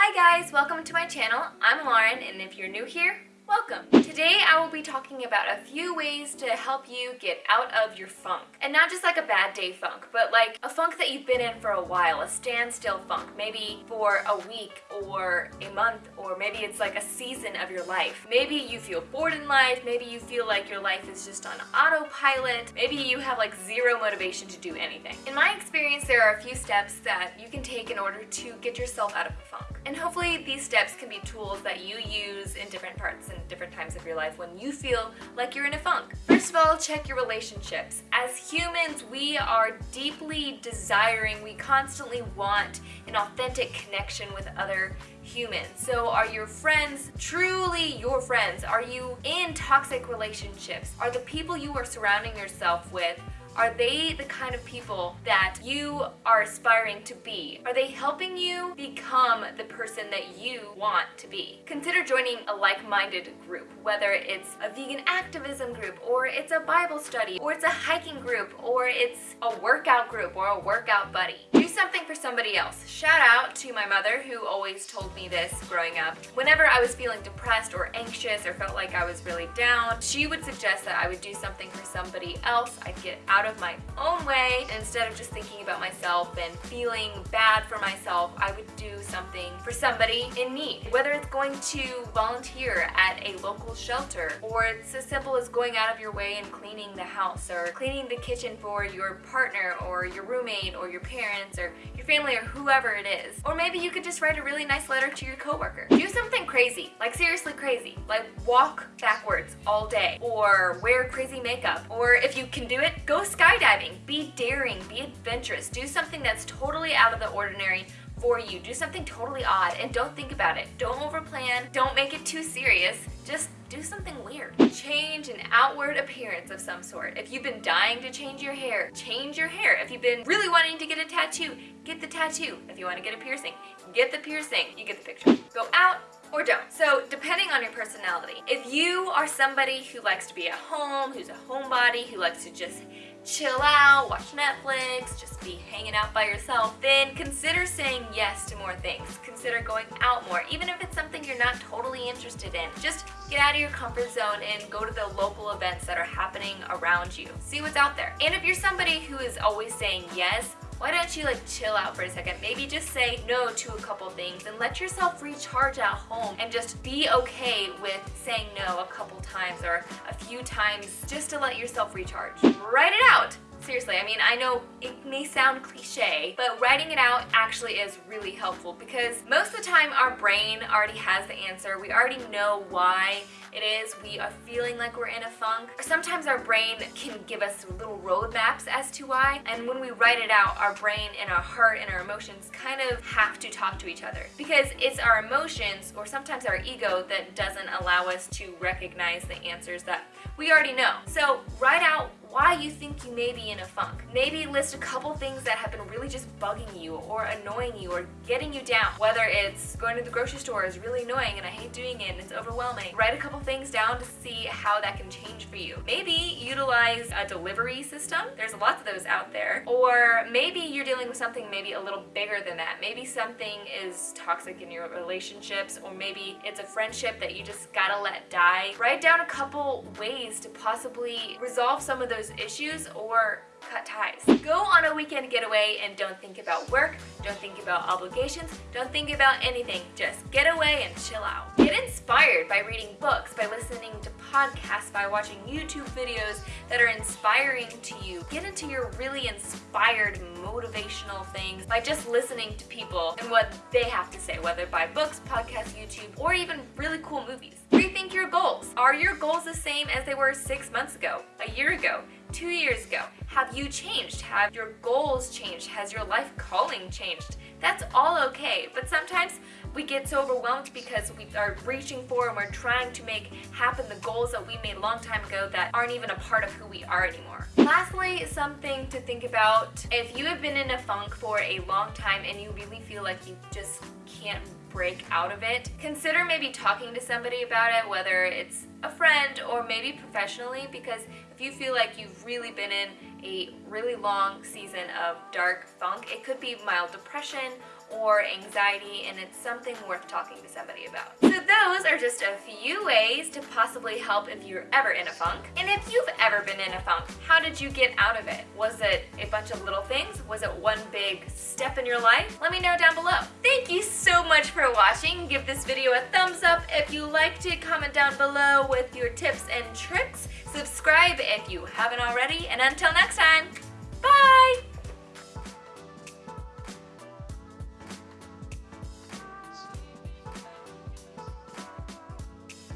Hi guys, welcome to my channel. I'm Lauren and if you're new here, welcome. Today I will be talking about a few ways to help you get out of your funk. And not just like a bad day funk, but like a funk that you've been in for a while, a standstill funk, maybe for a week or a month, or maybe it's like a season of your life. Maybe you feel bored in life, maybe you feel like your life is just on autopilot, maybe you have like zero motivation to do anything. In my experience, there are a few steps that you can take in order to get yourself out of a funk. And hopefully these steps can be tools that you use in different parts and different times of your life when you feel like you're in a funk. First of all, check your relationships. As humans, we are deeply desiring, we constantly want an authentic connection with other humans. So are your friends truly your friends? Are you in toxic relationships? Are the people you are surrounding yourself with are they the kind of people that you are aspiring to be? Are they helping you become the person that you want to be? Consider joining a like-minded group, whether it's a vegan activism group, or it's a Bible study, or it's a hiking group, or it's a workout group, or a workout buddy. Do something for somebody else. Shout out to my mother who always told me this growing up. Whenever I was feeling depressed or anxious or felt like I was really down, she would suggest that I would do something for somebody else. I'd get out of my own way. Instead of just thinking about myself and feeling bad for myself, I would do something for somebody in need. Whether it's going to volunteer at a local shelter, or it's as simple as going out of your way and cleaning the house, or cleaning the kitchen for your partner, or your roommate, or your parents, or your family, or whoever it is. Or maybe you could just write a really nice letter to your coworker. Do something crazy, like seriously crazy, like walk backwards all day, or wear crazy makeup, or if you can do it, go skydiving. Be daring, be adventurous, do something that's totally out of the ordinary for you. Do something totally odd and don't think about it. Don't overplan, don't make it too serious, just do something weird. Change an outward appearance of some sort. If you've been dying to change your hair, change your hair. If you've been really wanting to get a tattoo, get the tattoo. If you want to get a piercing, get the piercing. You get the picture. Go out, or don't. So depending on your personality, if you are somebody who likes to be at home, who's a homebody, who likes to just chill out, watch Netflix, just be hanging out by yourself, then consider saying yes to more things. Consider going out more, even if it's something you're not totally interested in. Just get out of your comfort zone and go to the local events that are happening around you. See what's out there. And if you're somebody who is always saying yes, why don't you like chill out for a second? Maybe just say no to a couple things and let yourself recharge at home and just be okay with saying no a couple times or a few times just to let yourself recharge. Write it out! Seriously, I mean, I know it may sound cliche, but writing it out actually is really helpful because most of the time our brain already has the answer. We already know why it is we are feeling like we're in a funk. Sometimes our brain can give us little roadmaps as to why, and when we write it out, our brain and our heart and our emotions kind of have to talk to each other because it's our emotions or sometimes our ego that doesn't allow us to recognize the answers that we already know. So write out why you think you may be in a funk. Maybe list a couple things that have been really just bugging you or annoying you or getting you down. Whether it's going to the grocery store is really annoying and I hate doing it and it's overwhelming. Write a couple things down to see how that can change for you. Maybe utilize a delivery system. There's lots of those out there. Or maybe you're dealing with something maybe a little bigger than that. Maybe something is toxic in your relationships or maybe it's a friendship that you just gotta let die. Write down a couple ways to possibly resolve some of those those issues or cut ties. Go on a weekend getaway and don't think about work, don't think about obligations, don't think about anything. Just get away and chill out. Get inspired by reading books, by listening to podcasts, by watching YouTube videos that are inspiring to you. Get into your really inspired motivational things by just listening to people and what they have to say, whether by books, podcasts, YouTube, or even really cool movies. Rethink your goals. Are your goals the same as they were six months ago, a year ago, two years ago? Have you changed? Have your goals changed? Has your life calling changed? That's all okay, but sometimes we get so overwhelmed because we are reaching for and we're trying to make happen the goals that we made a long time ago that aren't even a part of who we are anymore. Lastly, something to think about. If you have been in a funk for a long time and you really feel like you just can't break out of it, consider maybe talking to somebody about it, whether it's a friend or maybe professionally because if you feel like you've really been in a really long season of dark funk, it could be mild depression or anxiety and it's something worth talking to somebody about. So those are just a few ways to possibly help if you're ever in a funk. And if you've ever been in a funk, how did you get out of it? Was it a bunch of little things? Was it one big step in your life? Let me know down below. Thank you so much for watching. Give this video a thumbs up if you liked it. Comment down below with your tips and tricks. Subscribe if you haven't already. And until next time,